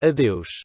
Adeus.